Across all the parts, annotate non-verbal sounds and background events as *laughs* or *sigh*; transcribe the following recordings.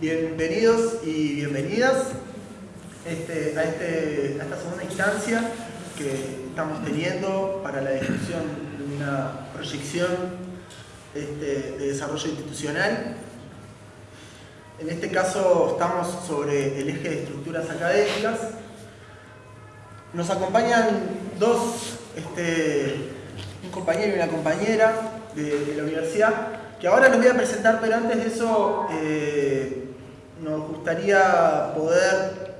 Bienvenidos y bienvenidas este, a, este, a esta segunda instancia que estamos teniendo para la discusión de una proyección este, de desarrollo institucional. En este caso estamos sobre el eje de estructuras académicas. Nos acompañan dos, este, un compañero y una compañera de, la universidad, que ahora los voy a presentar, pero antes de eso eh, nos gustaría poder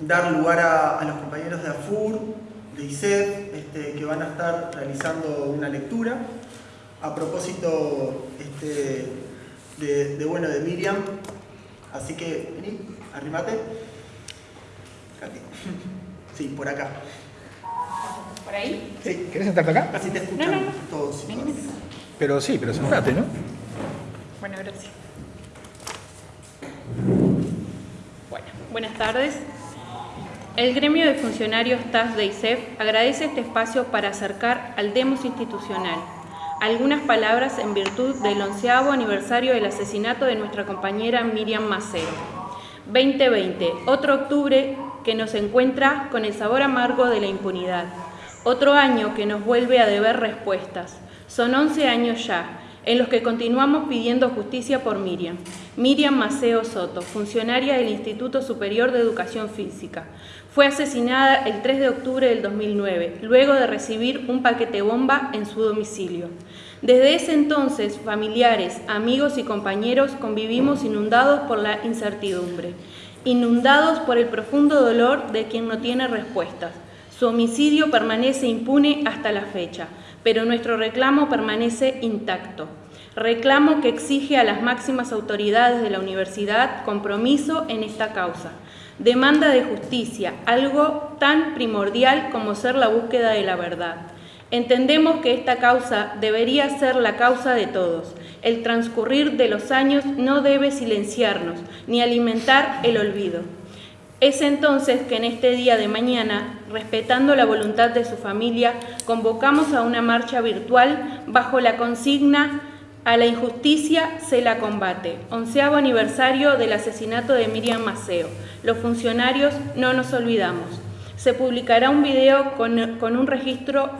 dar lugar a, los compañeros de AFUR, de ICEF, este, que van a estar realizando una lectura a propósito este, de, bueno, de Miriam. Así que, vení, arrimate. *laughs* Sí, por acá. ¿Por ahí? Sí. ¿Querés sentarte acá? Así te escuchan no, no. todos. y todas. Pero sí, pero sentate, ¿no? Bueno, gracias. Bueno, buenas tardes. El gremio de funcionarios TAS de ISEF agradece este espacio para acercar al demos institucional algunas palabras en virtud del onceavo aniversario del asesinato de nuestra compañera Miriam Maceo. 2020, otro octubre que nos encuentra con el sabor amargo de la impunidad. Otro año que nos vuelve a deber respuestas. Son 11 años ya, en los que continuamos pidiendo justicia por Miriam. Miriam Maceo Soto, funcionaria del Instituto Superior de Educación Física. Fue asesinada el 3 de octubre del 2009, luego de recibir un paquete bomba en su domicilio. Desde ese entonces, familiares, amigos y compañeros convivimos inundados por la incertidumbre, inundados por el profundo dolor de quien no tiene respuestas. Su homicidio permanece impune hasta la fecha pero nuestro reclamo permanece intacto. Reclamo que exige a las máximas autoridades de la universidad compromiso en esta causa. Demanda de justicia, algo tan primordial como ser la búsqueda de la verdad. Entendemos que esta causa debería ser la causa de todos. El transcurrir de los años no debe silenciarnos ni alimentar el olvido. Es entonces que en este día de mañana, respetando la voluntad de su familia, convocamos a una marcha virtual bajo la consigna A la injusticia se la combate, onceavo aniversario del asesinato de Miriam Maceo. Los funcionarios no nos olvidamos. Se publicará un video con, un registro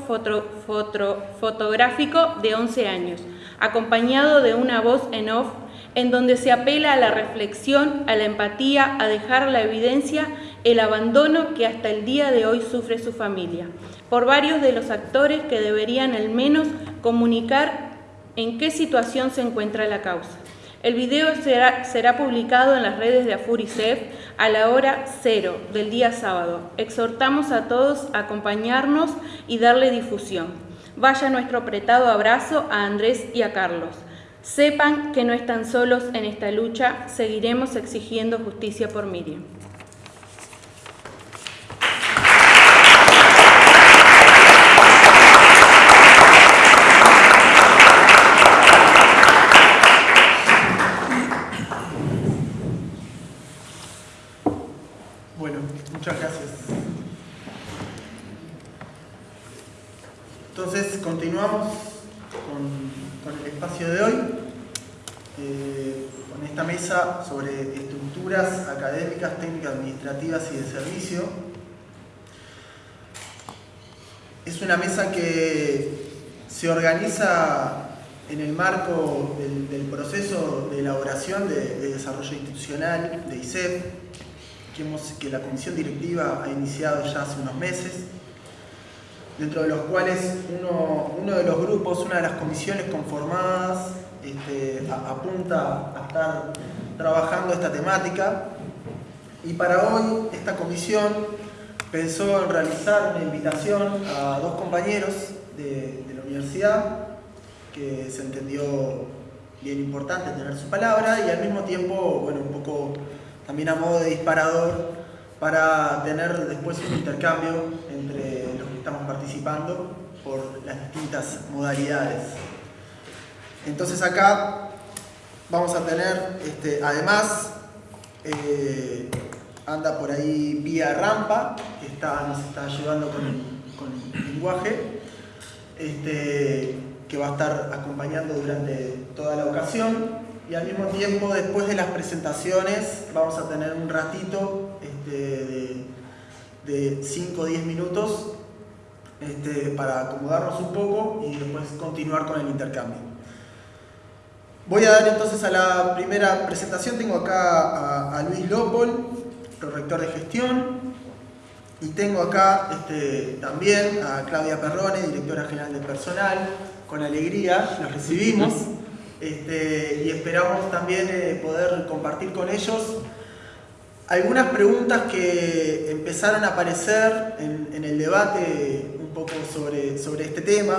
fotográfico de 11 años, acompañado de una voz en off en donde se apela a la reflexión, a la empatía, a dejar la evidencia el abandono que hasta el día de hoy sufre su familia, por varios de los actores que deberían al menos comunicar en qué situación se encuentra la causa. El video será, publicado en las redes de Afurisef a la hora cero del día sábado. Exhortamos a todos a acompañarnos y darle difusión. Vaya nuestro apretado abrazo a Andrés y a Carlos. Sepan que no están solos en esta lucha, seguiremos exigiendo justicia por Miriam. Bueno, muchas gracias. Entonces, continuamos con con el espacio de hoy, eh, con esta mesa sobre estructuras académicas, técnicas, administrativas y de servicio. Es una mesa que se organiza en el marco del, proceso de elaboración de, desarrollo institucional de ICEP, que, que la comisión directiva ha iniciado ya hace unos meses dentro de los cuales uno, de los grupos, una de las comisiones conformadas este, apunta a estar trabajando esta temática. Y para hoy esta comisión pensó en realizar una invitación a dos compañeros de, la universidad que se entendió bien importante tener su palabra y al mismo tiempo, bueno, un poco también a modo de disparador para tener después un intercambio entre estamos participando por las distintas modalidades. Entonces acá vamos a tener, este, además, eh, anda por ahí vía rampa, está, nos está ayudando con el, lenguaje, este, que va a estar acompañando durante toda la ocasión. Y al mismo tiempo, después de las presentaciones, vamos a tener un ratito este, de 5 o 10 minutos este, para acomodarnos un poco y después continuar con el intercambio. Voy a dar entonces a la primera presentación. Tengo acá a, Luis Lópol, rector de gestión. Y tengo acá este, también a Claudia Perrone, directora general de personal. Con alegría los recibimos este, y esperamos también eh, poder compartir con ellos algunas preguntas que empezaron a aparecer en, el debate un poco sobre, sobre este tema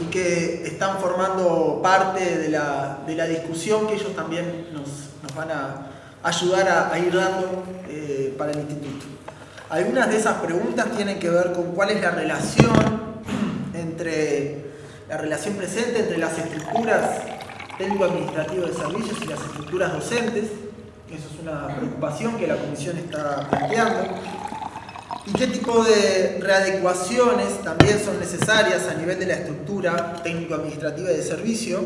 y que están formando parte de la, discusión que ellos también nos, van a ayudar a, ir dando eh, para el instituto. Algunas de esas preguntas tienen que ver con cuál es la relación *clears throat* entre la relación presente entre las estructuras técnico-administrativas de servicios y las estructuras docentes, eso es una preocupación que la Comisión está planteando. ¿Y qué tipo de readecuaciones también son necesarias a nivel de la estructura técnico-administrativa de servicio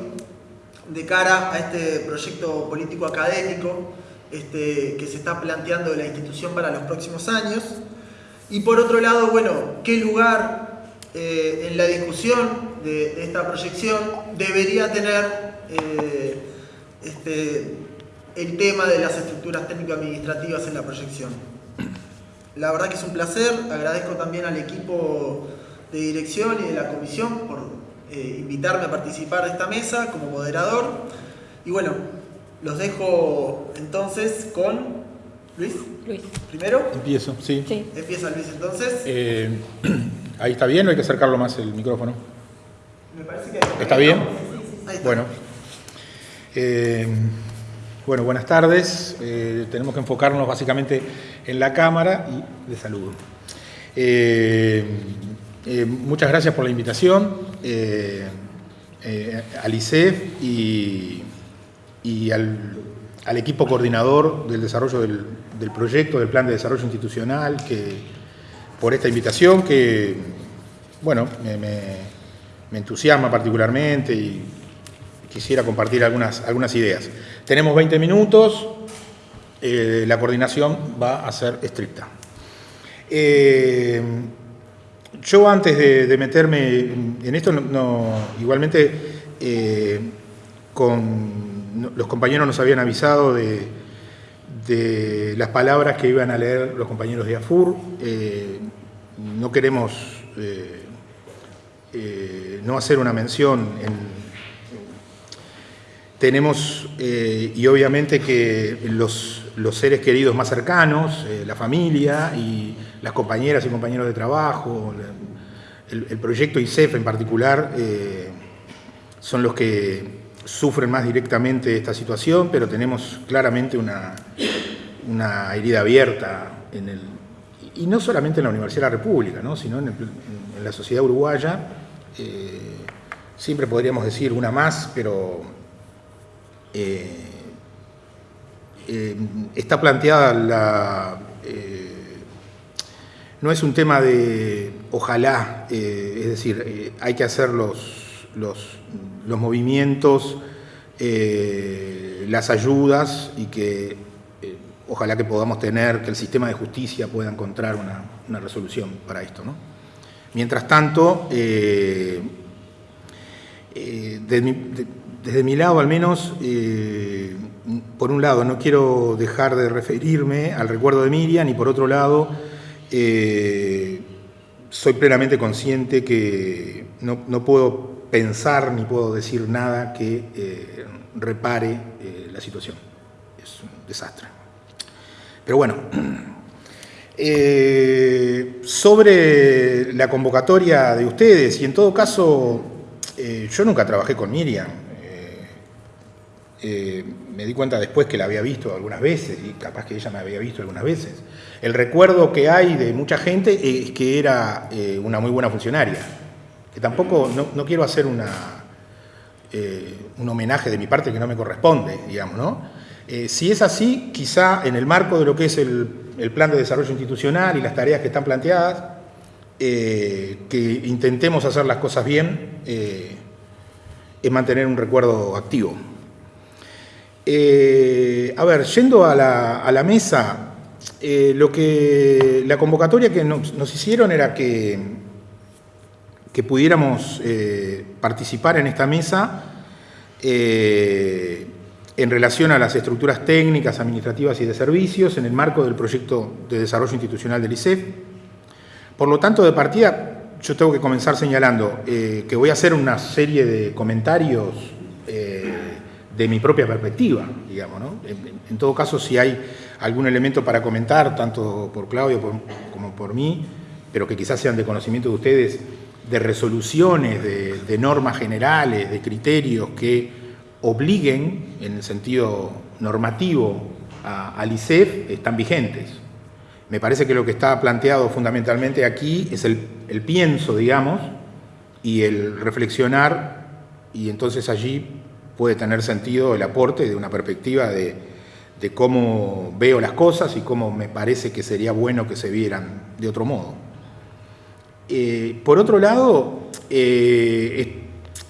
de cara a este proyecto político-académico este, que se está planteando de la institución para los próximos años? Y por otro lado, bueno, ¿qué lugar eh, en la discusión de, esta proyección debería tener eh, este, el tema de las estructuras técnico-administrativas en la proyección. La verdad que es un placer, agradezco también al equipo de dirección y de la comisión por eh, invitarme a participar de esta mesa como moderador. Y bueno, los dejo entonces con Luis. Luis. ¿Primero? Empiezo, sí. Empieza Luis entonces. Eh, *clears throat* ahí está bien o hay que acercarlo más el micrófono. Me parece que... ¿Está bien? Bueno. Eh, bueno, buenas tardes. Eh, tenemos que enfocarnos básicamente en la cámara y de saludo. Eh, eh, muchas gracias por la invitación al ICEF y, al, equipo coordinador del desarrollo del, proyecto, del plan de desarrollo institucional, que, por esta invitación que, bueno, me, entusiasma particularmente y quisiera compartir algunas, algunas ideas. Tenemos 20 minutos, eh, la coordinación va a ser estricta. Eh, yo antes de, meterme en esto, igualmente eh, con, los compañeros nos habían avisado de, las palabras que iban a leer los compañeros de AFUR. no queremos no hacer una mención en tenemos, eh, y obviamente que los, seres queridos más cercanos, eh, la familia y las compañeras y compañeros de trabajo, el, proyecto ICEF en particular, eh, son los que sufren más directamente esta situación, pero tenemos claramente una, una herida abierta en el, y no solamente en la Universidad de la República, ¿no? sino en, la sociedad uruguaya. siempre podríamos decir una más, pero eh, eh, está planteada la... Eh, no es un tema de ojalá, es decir, hay que hacer los, los, movimientos, las ayudas y que ojalá que podamos tener, que el sistema de justicia pueda encontrar una, resolución para esto. Mientras tanto, de, desde mi lado al menos, eh, por un lado no quiero dejar de referirme al recuerdo de Miriam y por otro lado eh, soy plenamente consciente que no, puedo pensar ni puedo decir nada que eh, repare la situación. Es un desastre. Pero bueno, *clears throat* sobre la convocatoria de ustedes y en todo caso yo nunca trabajé con Miriam, eh, me di cuenta después que la había visto algunas veces y capaz que ella me había visto algunas veces. El recuerdo que hay de mucha gente es que era eh, una muy buena funcionaria, que tampoco, no, quiero hacer una, eh, un homenaje de mi parte que no me corresponde, digamos, ¿no? si es así, quizá en el marco de lo que es el el plan de desarrollo institucional y las tareas que están planteadas, eh, que intentemos hacer las cosas bien, eh, es mantener un recuerdo activo. a ver, yendo a la, mesa, lo que la convocatoria que nos hicieron era que, que pudiéramos participar en esta mesa en relación a las estructuras técnicas, administrativas y de servicios en el marco del proyecto de desarrollo institucional del ICEF. Por lo tanto, de partida, yo tengo que comenzar señalando eh, que voy a hacer una serie de comentarios eh, de mi propia perspectiva, digamos. ¿no? En, todo caso, si hay algún elemento para comentar, tanto por Claudio como por mí, pero que quizás sean de conocimiento de ustedes, de resoluciones, de, normas generales, de criterios que obliguen, en el sentido normativo, al ICEF, están vigentes. Me parece que lo que está planteado fundamentalmente aquí es el, pienso, digamos, y el reflexionar, y entonces allí puede tener sentido el aporte de una perspectiva de, cómo veo las cosas y cómo me parece que sería bueno que se vieran de otro modo. Eh, por otro lado, eh,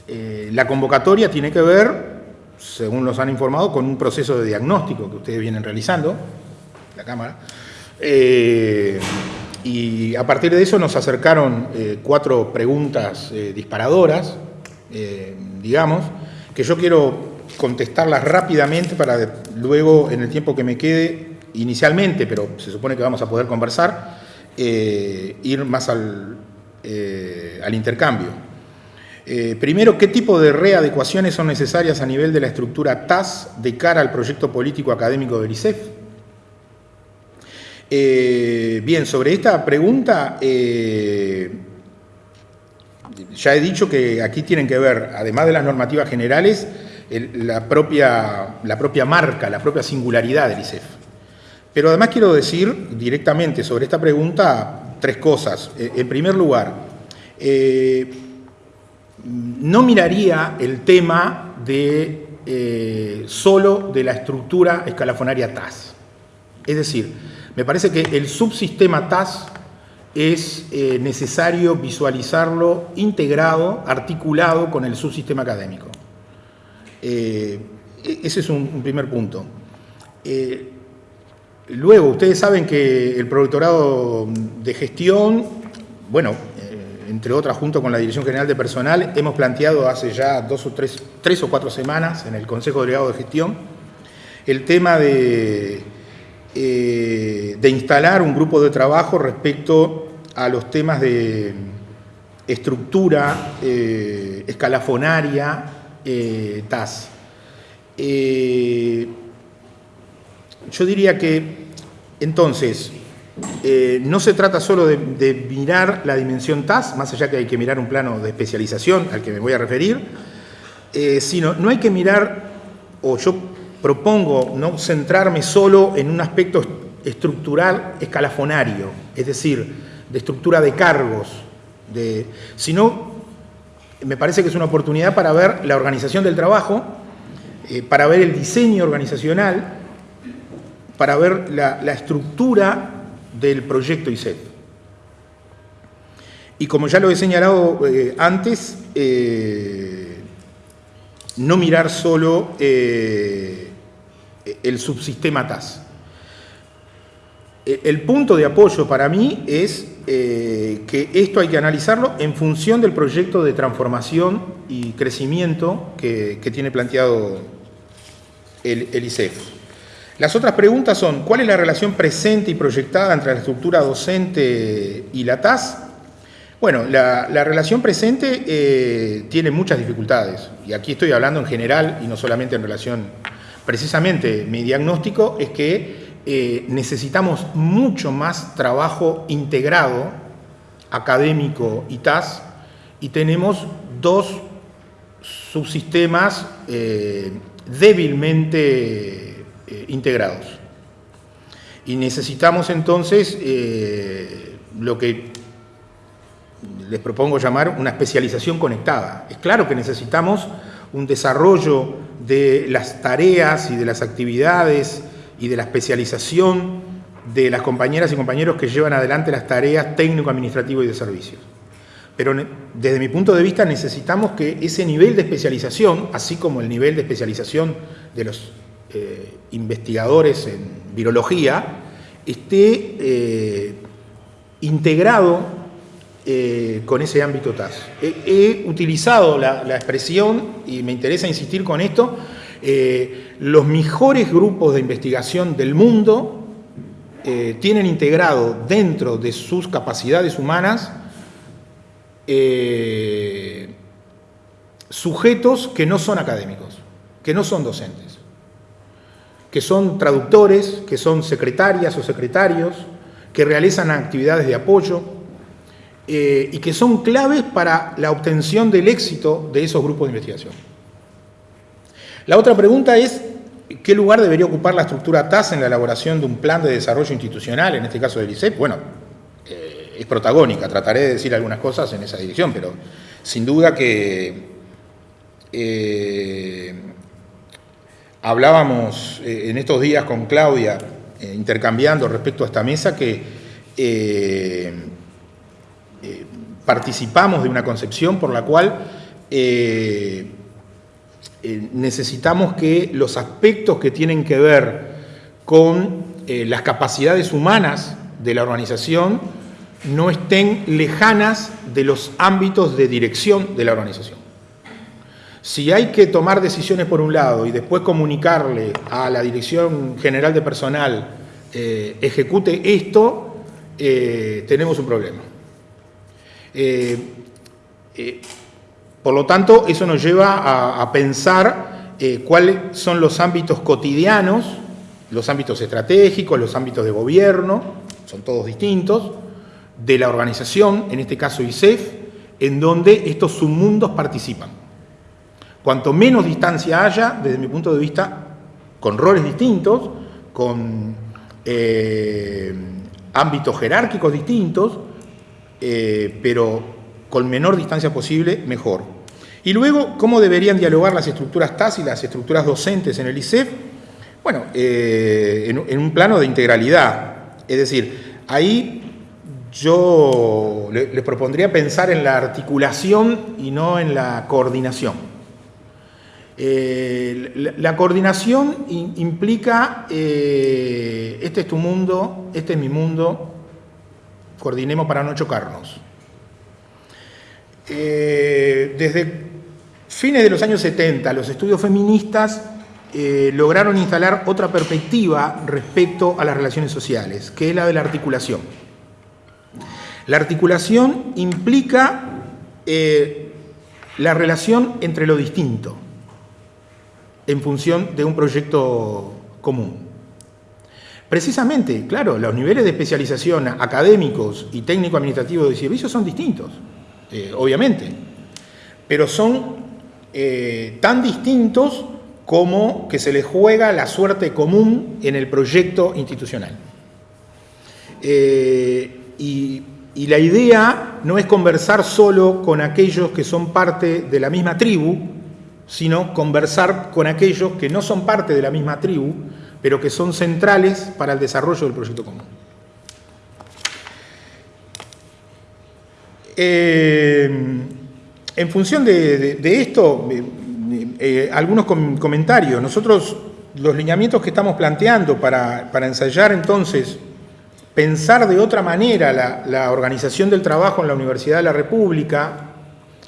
eh, la convocatoria tiene que ver según nos han informado, con un proceso de diagnóstico que ustedes vienen realizando, la Cámara. Y a partir de eso nos acercaron cuatro preguntas disparadoras, digamos, que yo quiero contestarlas rápidamente para luego, en el tiempo que me quede, inicialmente, pero se supone que vamos a poder conversar, ir más al, al intercambio. Eh, primero, ¿qué tipo de readecuaciones son necesarias a nivel de la estructura TAS de cara al proyecto político académico del ICEF? Eh, bien, sobre esta pregunta, eh, ya he dicho que aquí tienen que ver, además de las normativas generales, la, propia, la propia marca, la propia singularidad del ICEF. Pero además quiero decir directamente sobre esta pregunta tres cosas. En primer lugar, no miraría el tema de eh, solo de la estructura escalafonaria TAS. Es decir, me parece que el subsistema TAS es eh, necesario visualizarlo integrado, articulado con el subsistema académico. Eh, e-, ese es un, primer punto. Luego, ustedes saben que el productorado de gestión, bueno, entre otras, junto con la Dirección General de Personal, hemos planteado hace ya dos o tres, tres o cuatro semanas en el Consejo Delegado de Gestión el tema de, eh, de instalar un grupo de trabajo respecto a los temas de estructura eh, escalafonaria eh, TAS. Yo diría que, entonces, eh, no se trata solo de, mirar la dimensión TAS, más allá que hay que mirar un plano de especialización al que me voy a referir, eh, sino no hay que mirar, o yo propongo no centrarme solo en un aspecto estructural escalafonario, es decir, de estructura de cargos, sino me parece que es una oportunidad para ver la organización del trabajo, eh, para ver el diseño organizacional, para ver la, estructura del proyecto ICET. Y como ya lo he señalado eh, antes, eh, no mirar solo eh, el subsistema TAS. El punto de apoyo para mí es que esto hay que analizarlo en función del proyecto de transformación y crecimiento que, tiene planteado el, el. Las otras preguntas son, ¿cuál es la relación presente y proyectada entre la estructura docente y la TAS? Bueno, la, relación presente eh, tiene muchas dificultades, y aquí estoy hablando en general y no solamente en relación, precisamente mi diagnóstico es que eh, necesitamos mucho más trabajo integrado, académico y TAS, y tenemos dos subsistemas eh, débilmente eh, integrados. Y necesitamos entonces eh, lo que les propongo llamar una especialización conectada. Es claro que necesitamos un desarrollo de las tareas y de las actividades y de la especialización de las compañeras y compañeros que llevan adelante las tareas técnico-administrativo y de servicios. Pero desde mi punto de vista necesitamos que ese nivel de especialización, así como el nivel de especialización de los eh, investigadores en virología, esté eh, integrado eh, con ese ámbito TAS. He, utilizado la, expresión, y me interesa insistir con esto, los mejores grupos de investigación del mundo tienen integrado dentro de sus capacidades humanas sujetos que no son académicos, que no son docentes, que son traductores, que son secretarias o secretarios, que realizan actividades de apoyo eh, y que son claves para la obtención del éxito de esos grupos de investigación. La otra pregunta es, ¿qué lugar debería ocupar la estructura TAS en la elaboración de un plan de desarrollo institucional, en este caso del ICEP? Bueno, es protagónica. Trataré de decir algunas cosas en esa dirección, pero sin duda que eh, hablábamos eh, en estos días con Claudia, eh, intercambiando respecto a esta mesa, que participamos de una concepción por la cual necesitamos que los aspectos que tienen que ver con las capacidades humanas de la organización no estén lejanas de los ámbitos de dirección de la organización. Si hay que tomar decisiones por un lado y después comunicarle a la Dirección General de Personal eh, ejecute esto, eh, tenemos un problema. Eh, por lo tanto, eso nos lleva a, a pensar cuáles son los ámbitos cotidianos, los ámbitos estratégicos, los ámbitos de gobierno, son todos distintos, de la organización, en este caso ISEF, en donde estos submundos participan. Cuanto menos distancia haya, desde mi punto de vista, con roles distintos, con eh, ámbitos jerárquicos distintos, eh, pero con menor distancia posible, mejor. Y luego, ¿cómo deberían dialogar las estructuras TAS y las estructuras docentes en el ISEF? Bueno, eh, en, en un plano de integralidad. Es decir, ahí yo les propondría pensar en la articulación y no en la coordinación. Eh, la, coordinación implica, eh, este es tu mundo, este es mi mundo, coordinemos para no chocarnos. Eh, desde fines de los años 70, los estudios feministas lograron instalar otra perspectiva respecto a las relaciones sociales, que es la de la articulación. La articulación implica la relación entre lo distinto en función de un proyecto común. Precisamente, claro, los niveles de especialización académicos y técnico-administrativos de servicios son distintos, eh, obviamente, pero son eh, tan distintos como que se les juega la suerte común en el proyecto institucional. y y la idea no es conversar solo con aquellos que son parte de la misma tribu, sino conversar con aquellos que no son parte de la misma tribu, pero que son centrales para el desarrollo del proyecto común. Eh, en función de, esto, eh, eh, algunos comentarios. Nosotros, los lineamientos que estamos planteando para, para ensayar entonces pensar de otra manera la, organización del trabajo en la Universidad de la República,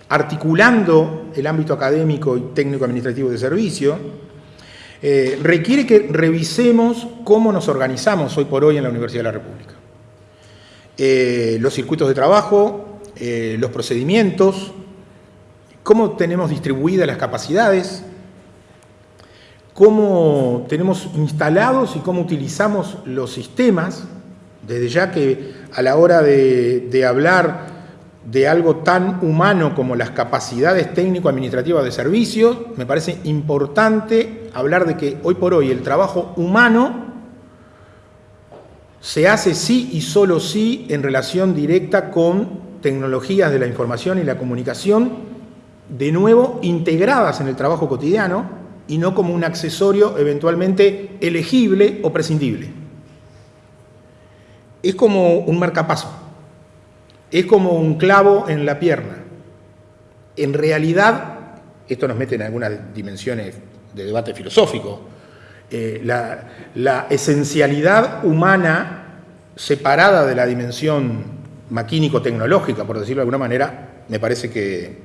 articulando el ámbito académico y técnico-administrativo de servicio, eh, requiere que revisemos cómo nos organizamos hoy por hoy en la Universidad de la República. Eh, los circuitos de trabajo, eh, los procedimientos, cómo tenemos distribuidas las capacidades, cómo tenemos instalados y cómo utilizamos los sistemas desde ya que a la hora de, hablar de algo tan humano como las capacidades técnico-administrativas de servicios, me parece importante hablar de que hoy por hoy el trabajo humano se hace sí y solo sí en relación directa con tecnologías de la información y la comunicación, de nuevo integradas en el trabajo cotidiano y no como un accesorio eventualmente elegible o prescindible. es como un marcapaso, es como un clavo en la pierna. En realidad, esto nos mete en algunas dimensiones de debate filosófico, eh, la, esencialidad humana separada de la dimensión maquínico-tecnológica, por decirlo de alguna manera, me parece que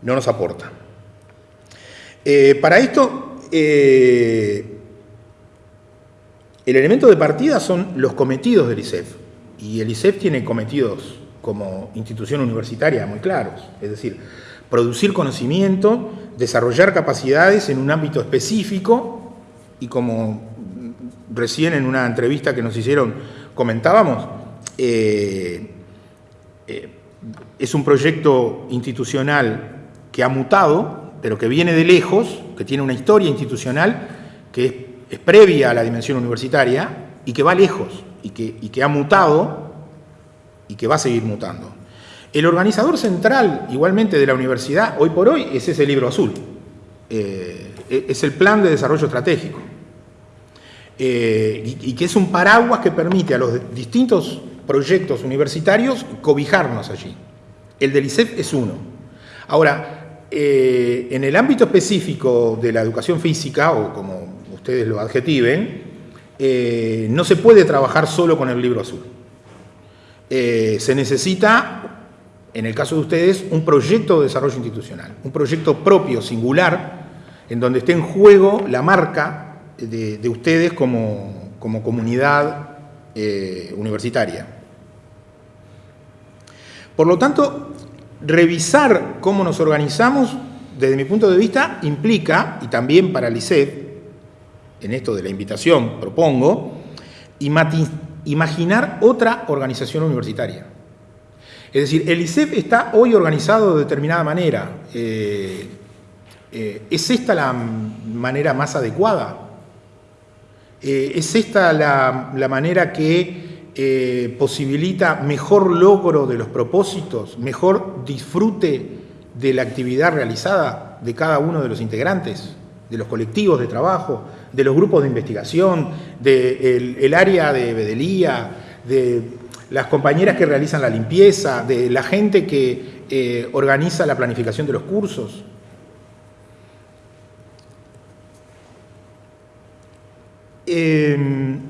no nos aporta. Eh, para esto, eh, el elemento de partida son los cometidos del ISEF, y el ISEF tiene cometidos como institución universitaria muy claros, es decir, producir conocimiento, desarrollar capacidades en un ámbito específico y como recién en una entrevista que nos hicieron comentábamos, eh, eh, es un proyecto institucional que ha mutado, pero que viene de lejos, que tiene una historia institucional que es, previa a la dimensión universitaria y que va lejos y que, y que ha mutado y que va a seguir mutando. El organizador central, igualmente, de la universidad, hoy por hoy, es ese libro azul. Eh, es el plan de desarrollo estratégico. Eh, y, que es un paraguas que permite a los distintos proyectos universitarios cobijarnos allí. El del ICEF es uno. Ahora, eh, en el ámbito específico de la educación física, o como ustedes lo adjetiven, no se puede trabajar solo con el libro azul. Se necesita en el caso de ustedes, un proyecto de desarrollo institucional, un proyecto propio, singular, en donde esté en juego la marca de, ustedes como, comunidad eh, universitaria. Por lo tanto, revisar cómo nos organizamos, desde mi punto de vista, implica, y también para el ICEF, en esto de la invitación propongo, imaginar otra organización universitaria. Es decir, el ISEP está hoy organizado de determinada manera. Eh, eh, ¿Es esta la manera más adecuada? Eh, ¿Es esta la, manera que posibilita mejor logro de los propósitos, mejor disfrute de la actividad realizada de cada uno de los integrantes, de los colectivos de trabajo, de los grupos de investigación, del área de bedelía, de las compañeras que realizan la limpieza, de la gente que eh, organiza la planificación de los cursos. Em,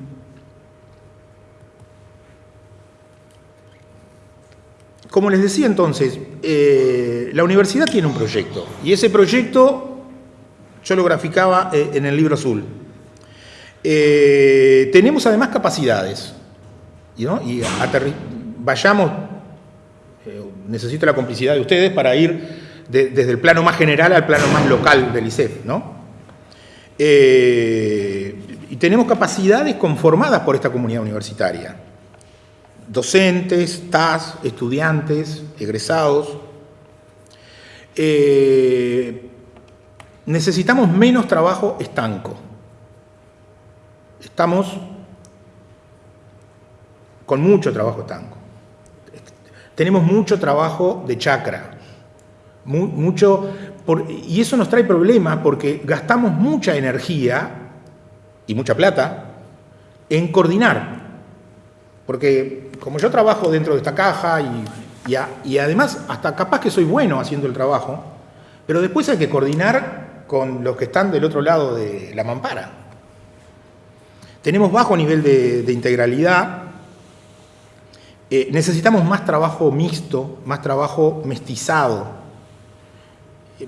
como les decía entonces, eh, la universidad tiene un proyecto y ese proyecto yo lo graficaba eh, en el libro azul. tenemos además capacidades y, vayamos, eh, necesito la complicidad de ustedes para ir desde el plano más general al plano más local del ICEF. ¿no? Eh, y tenemos capacidades conformadas por esta comunidad universitaria. Docentes, TAS, estudiantes, egresados. Eh, necesitamos menos trabajo estanco. Estamos con mucho trabajo tango. Tenemos mucho trabajo de chakra, mucho, y eso nos trae problemas porque gastamos mucha energía y mucha plata en coordinar. Porque como yo trabajo dentro de esta caja y, y además hasta capaz que soy bueno haciendo el trabajo, pero después hay que coordinar con los que están del otro lado de la mampara. Tenemos bajo nivel de integralidad eh, necesitamos más trabajo mixto, más trabajo mestizado,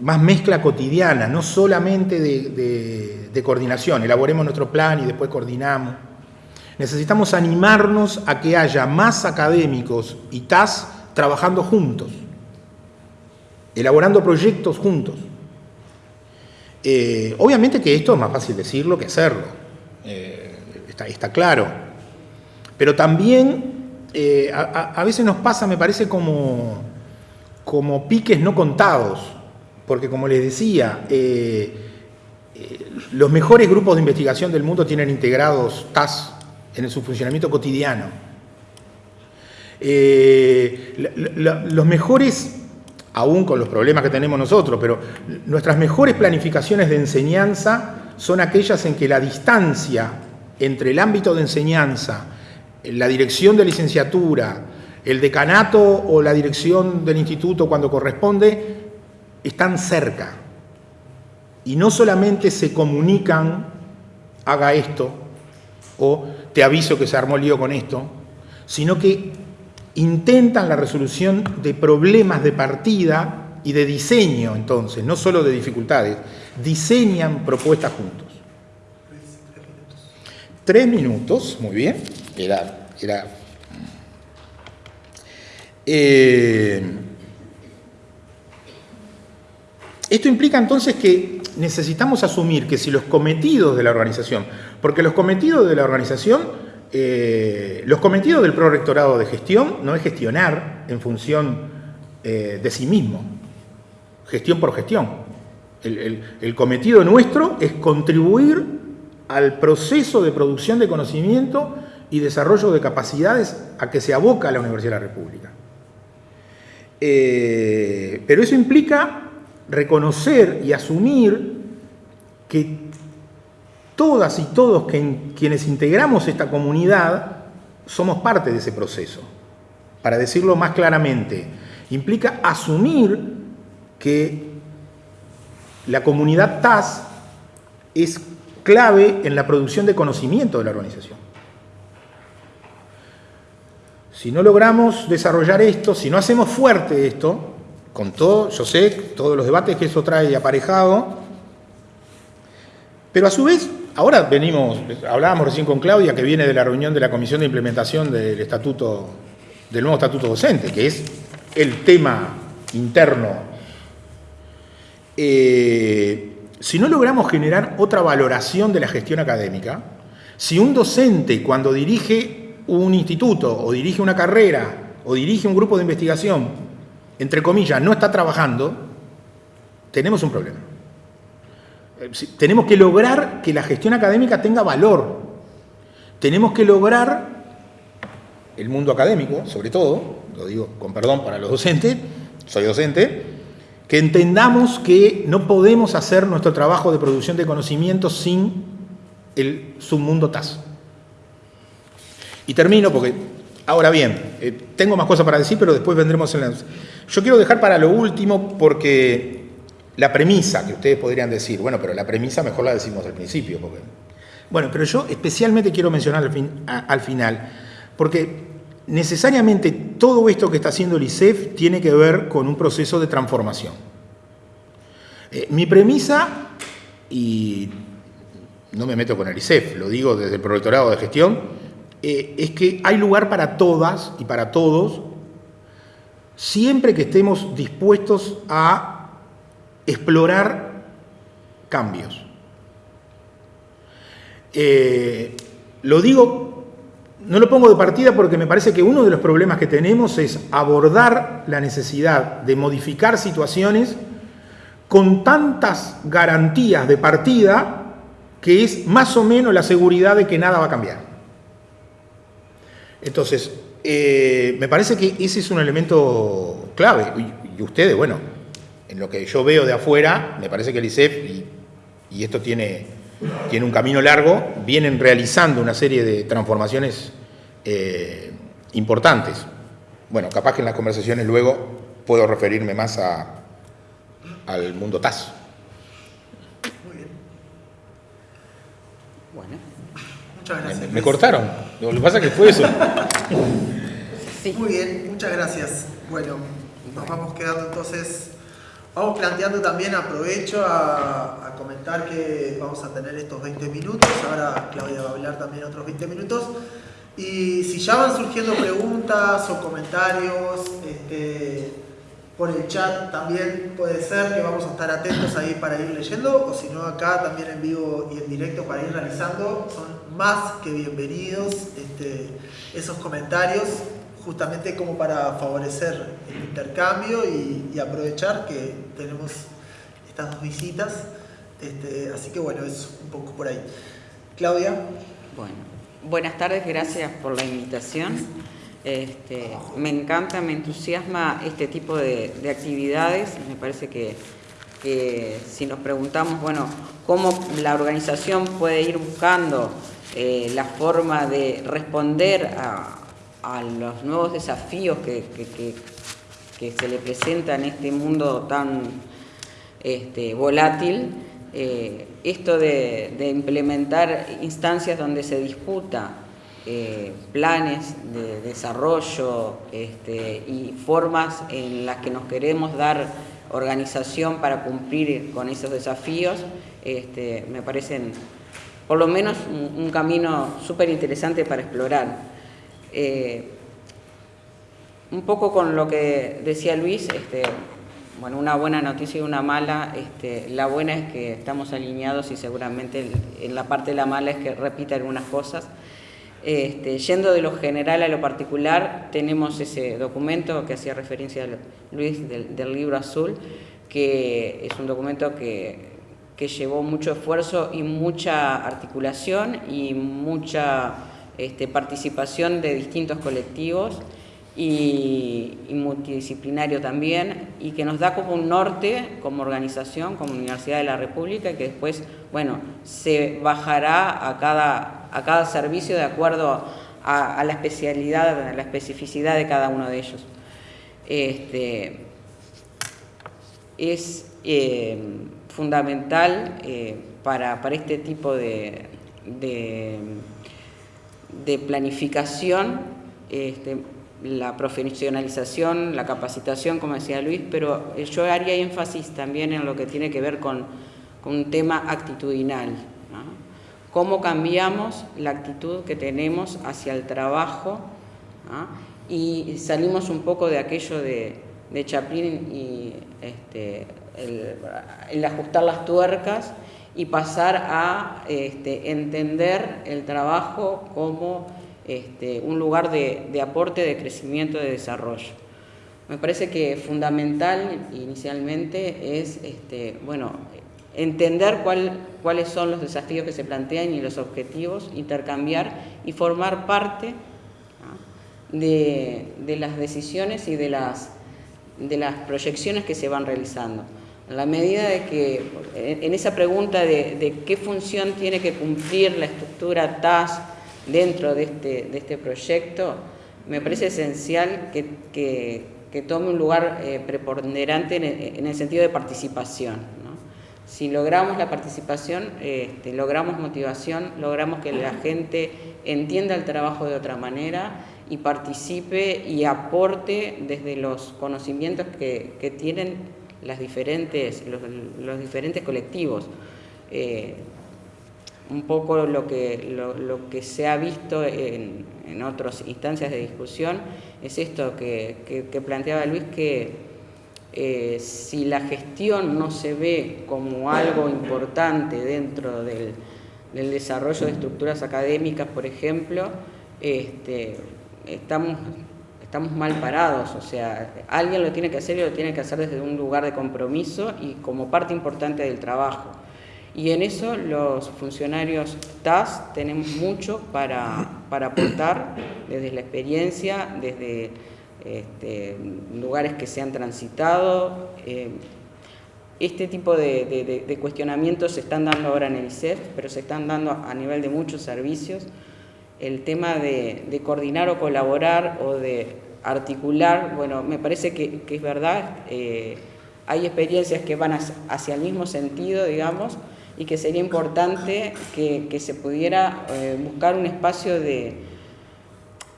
más mezcla cotidiana, no solamente de, coordinación. Elaboremos nuestro plan y después coordinamos. Necesitamos animarnos a que haya más académicos y TAS trabajando juntos, elaborando proyectos juntos. Eh, obviamente que esto es más fácil decirlo que hacerlo, eh, está, claro. Pero también eh, a, veces nos pasa, me parece, como, como piques no contados, porque como les decía, los mejores grupos de investigación del mundo tienen integrados TAS en su funcionamiento cotidiano. los mejores, aún con los problemas que tenemos nosotros, pero nuestras mejores planificaciones de enseñanza son aquellas en que la distancia entre el ámbito de enseñanza la dirección de licenciatura, el decanato o la dirección del instituto cuando corresponde, están cerca. Y no solamente se comunican, haga esto, o te aviso que se armó lío con esto, sino que intentan la resolución de problemas de partida y de diseño, entonces, no solo de dificultades, diseñan propuestas juntos. Tres minutos, muy bien, era... era eh, esto implica entonces que necesitamos asumir que si los cometidos de la organización, porque los cometidos de la organización, eh, los cometidos del prorectorado de gestión no es gestionar en función eh, de sí mismo, gestión por gestión. El, cometido nuestro es contribuir al proceso de producción de conocimiento y desarrollo de capacidades a que se aboca la Universidad de la República. Eh, pero eso implica reconocer y asumir que todas y todos quienes integramos esta comunidad somos parte de ese proceso. Para decirlo más claramente, implica asumir que la comunidad TAS es clave en la producción de conocimiento de la organización. Si no logramos desarrollar esto, si no hacemos fuerte esto, con todo, yo sé, todos los debates que eso trae aparejado, pero a su vez, ahora venimos, hablábamos recién con Claudia, que viene de la reunión de la Comisión de Implementación del Estatuto, del nuevo Estatuto Docente, que es el tema interno eh, si no logramos generar otra valoración de la gestión académica, si un docente cuando dirige un instituto o dirige una carrera o dirige un grupo de investigación, entre comillas, no está trabajando, tenemos un problema. Eh, tenemos que lograr que la gestión académica tenga valor. Tenemos que lograr, el mundo académico, sobre todo, lo digo con perdón para los docentes, soy docente, que entendamos que no podemos hacer nuestro trabajo de producción de conocimiento sin el submundo TAS. Y termino porque, ahora bien, eh, tengo más cosas para decir, pero después vendremos en la... Yo quiero dejar para lo último porque la premisa, que ustedes podrían decir, bueno, pero la premisa mejor la decimos al principio. Porque... Bueno, pero yo especialmente quiero mencionar al, fin, al final, porque necesariamente todo esto que está haciendo el ISEF tiene que ver con un proceso de transformación. Eh, mi premisa, y no me meto con el ISEF, lo digo desde el prolectorado de gestión, eh, es que hay lugar para todas y para todos, siempre que estemos dispuestos a explorar cambios. Eh, lo digo no lo pongo de partida porque me parece que uno de los problemas que tenemos es abordar la necesidad de modificar situaciones con tantas garantías de partida que es más o menos la seguridad de que nada va a cambiar. Entonces, eh, me parece que ese es un elemento clave. Y, ustedes, bueno, en lo que yo veo de afuera, me parece que el ICEF, y esto tiene tiene un camino largo, vienen realizando una serie de transformaciones eh, importantes. Bueno, capaz que en las conversaciones luego puedo referirme más a, al mundo TAS. Muy bien. Bueno. Muchas gracias. Me, cortaron. Lo que pasa es que fue eso. Muy bien, muchas gracias. Bueno, nos vamos quedando entonces Vamos planteando también, aprovecho a, comentar que vamos a tener estos 20 minutos, ahora Claudia va a hablar también otros 20 minutos. Y si ya van surgiendo preguntas o comentarios este, por el chat también puede ser que vamos a estar atentos ahí para ir leyendo o si no acá también en vivo y en directo para ir realizando. Son más que bienvenidos este, esos comentarios justamente como para favorecer el intercambio y, aprovechar que tenemos estas dos visitas. Este, así que bueno, es un poco por ahí. Claudia. Bueno, buenas tardes, gracias por la invitación. Este, me encanta, me entusiasma este tipo de, actividades. Me parece que, que, si nos preguntamos, bueno, cómo la organización puede ir buscando eh, la forma de responder a, los nuevos desafíos que, se le presentan en este mundo tan este, volátil, eh, esto de, implementar instancias donde se disputa eh, planes de desarrollo este, y formas en las que nos queremos dar organización para cumplir con esos desafíos, este, me parecen por lo menos un, camino súper interesante para explorar. Eh, un poco con lo que decía Luis, este, bueno, una buena noticia y una mala. Este, la buena es que estamos alineados y seguramente en la parte de la mala es que repita algunas cosas. Este, yendo de lo general a lo particular, tenemos ese documento que hacía referencia Luis del, libro azul, que es un documento que, llevó mucho esfuerzo y mucha articulación y mucha participación de distintos colectivos y, multidisciplinario también, y que nos da como un norte como organización, como Universidad de la República, que después, bueno, se bajará a cada, a cada servicio de acuerdo a, la especialidad, a la especificidad de cada uno de ellos. Este, es eh, fundamental eh, para, este tipo de, de, planificación este, la profesionalización, la capacitación, como decía Luis, pero yo haría énfasis también en lo que tiene que ver con, un tema actitudinal. Cómo cambiamos la actitud que tenemos hacia el trabajo y salimos un poco de aquello de, Chaplin y este, el, ajustar las tuercas y pasar a este, entender el trabajo como este, un lugar de, aporte, de crecimiento, de desarrollo. Me parece que fundamental inicialmente es este, bueno, entender cuáles son los desafíos que se plantean y los objetivos, intercambiar y formar parte de, las decisiones y de las, de las proyecciones que se van realizando. En la medida de que, en esa pregunta de, de qué función tiene que cumplir la estructura TAS, dentro de este, de este proyecto, me parece esencial que, tome un lugar eh, preponderante en el, sentido de participación. Si logramos la participación, este, logramos motivación, logramos que la gente entienda el trabajo de otra manera y participe y aporte desde los conocimientos que, tienen las diferentes, los, diferentes colectivos. Eh, un poco lo que, lo, que se ha visto en, en, otras instancias de discusión es esto que, que, planteaba Luis, que eh, si la gestión no se ve como algo importante dentro del, del desarrollo de estructuras académicas, por ejemplo, este, estamos, estamos mal parados, o sea, alguien lo tiene que hacer y lo tiene que hacer desde un lugar de compromiso y como parte importante del trabajo. Y en eso los funcionarios TAS tenemos mucho para, aportar desde la experiencia, desde este, lugares que se han transitado. Eh, este tipo de, cuestionamientos se están dando ahora en el ICEF, pero se están dando a nivel de muchos servicios. El tema de, coordinar o colaborar o de articular, bueno, me parece que, es verdad, eh, hay experiencias que van hacia el mismo sentido, digamos, y que sería importante que, se pudiera eh, buscar un espacio de,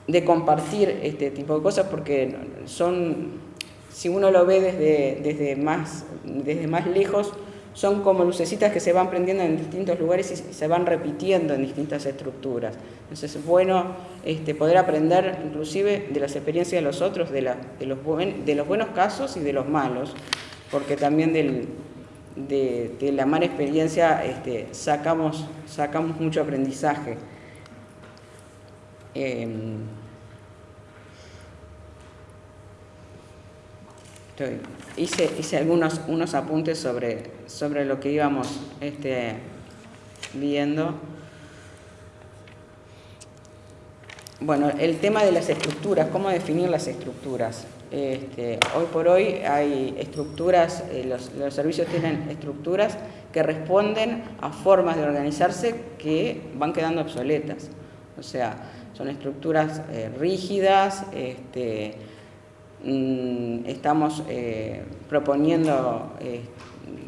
de compartir este tipo de cosas porque son, si uno lo ve desde, desde, más, desde más lejos, son como lucecitas que se van prendiendo en distintos lugares y se van repitiendo en distintas estructuras. Entonces es bueno este, poder aprender inclusive de las experiencias de los otros, de, la, de, los de los buenos casos y de los malos, porque también del, de, la mala experiencia este, sacamos, sacamos mucho aprendizaje. Em, hice, hice algunos unos apuntes sobre, sobre lo que íbamos este, viendo. Bueno, el tema de las estructuras, cómo definir las estructuras. Este, hoy por hoy hay estructuras, eh, los, servicios tienen estructuras que responden a formas de organizarse que van quedando obsoletas. O sea, son estructuras eh, rígidas, este, mm, estamos eh, proponiendo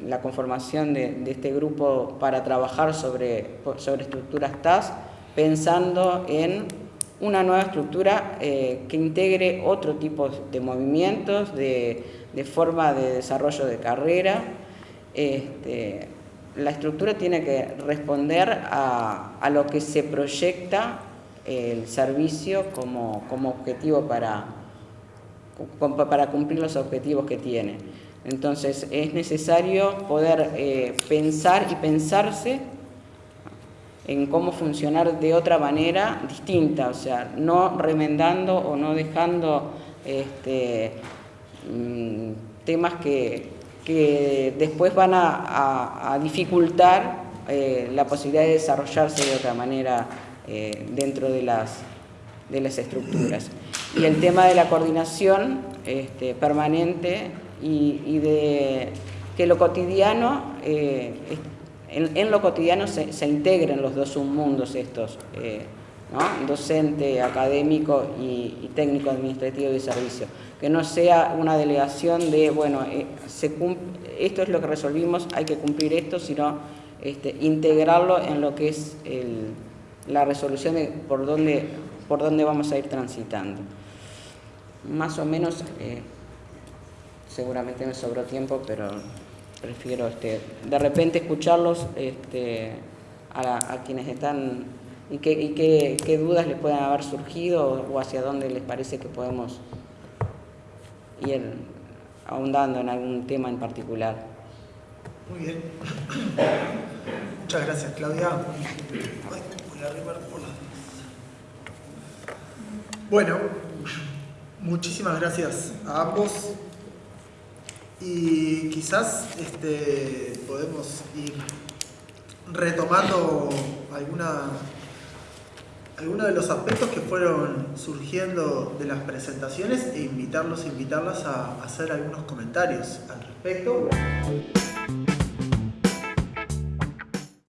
la conformación de, este grupo para trabajar sobre, sobre estructuras TAS, pensando en una nueva estructura que integre otro tipo de movimientos, de, forma de desarrollo de carrera. Este, la estructura tiene que responder a, a lo que se proyecta el servicio como, objetivo para, para cumplir los objetivos que tiene. Entonces es necesario poder eh, pensar y pensarse en cómo funcionar de otra manera distinta, o sea, no remendando o no dejando este, mm, temas que, después van a, dificultar eh, la posibilidad de desarrollarse de otra manera eh, dentro de las, de las estructuras. Y el tema de la coordinación este, permanente y, de que lo cotidiano, eh, en, lo cotidiano se, integren los dos submundos estos, eh, docente, académico y, técnico administrativo de servicio. Que no sea una delegación de, bueno, esto es lo que resolvimos, hay que cumplir esto, sino este, integrarlo en lo que es el, la resolución de por dónde, por dónde vamos a ir transitando. Más o menos, eh, seguramente me sobró tiempo, pero prefiero este, de repente escucharlos este, a, quienes están y, qué, qué, dudas les pueden haber surgido o hacia dónde les parece que podemos ir ahondando en algún tema en particular. Muy bien. Muchas gracias, Claudia. Bueno, muchísimas gracias a ambos y quizás este, podemos ir retomando alguna, algunos de los aspectos que fueron surgiendo de las presentaciones e invitarlos, invitarlas a hacer algunos comentarios al respecto.